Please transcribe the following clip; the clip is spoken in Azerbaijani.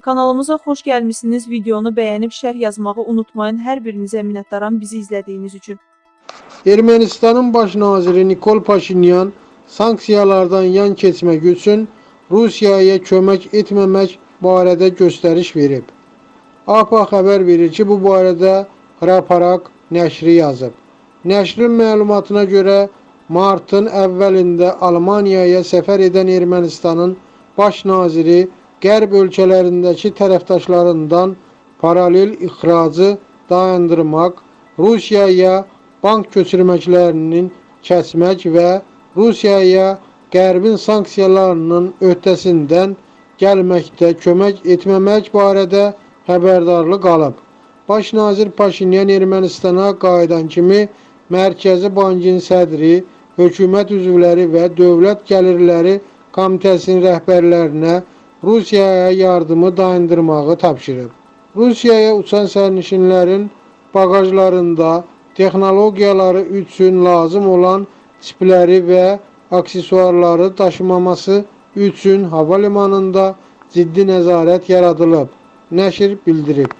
Kanalımıza xoş gəlmisiniz. Videonu bəyənib şərh yazmağı unutmayın. Hər birinizə minnətdaram bizi izlədiyiniz üçün. Ermənistanın baş naziri Nikol Paşinyan sanksiyalardan yan keçmək üçün Rusiyaya kömək etməmək barədə göstəriş verib. APA xəbər verir ki, bu barədə Hraparak nəşri yazıb. Nəşrin məlumatına görə martın əvvəlində Almaniyaya səfər edən Ermənistanın baş naziri Qərb ölkələrindəki tərəfdaşlarından paralel ixracı dayandırmaq, Rusiyaya bank köçürməklərinin kəsmək və Rusiyaya Qərbin sanksiyalarının öhdəsindən gəlməkdə kömək etməmək barədə xəbərdarlıq alıb. Baş nazir Paşinyan Ermənistana qayıdan kimi Mərkəzi Bankın sədri, hökumət üzvləri və Dövlət Gəlirləri Komitəsinin rəhbərlərinə Rusiyaya yardımı dayandırmağı tapşırıb. Rusiyaya uçan sərnişinlərin bagajlarında texnologiyaları üçün lazım olan çipləri və aksesuarları daşımaması üçün hava limanında ciddi nəzarət yaradılıb, nəşr bildirib.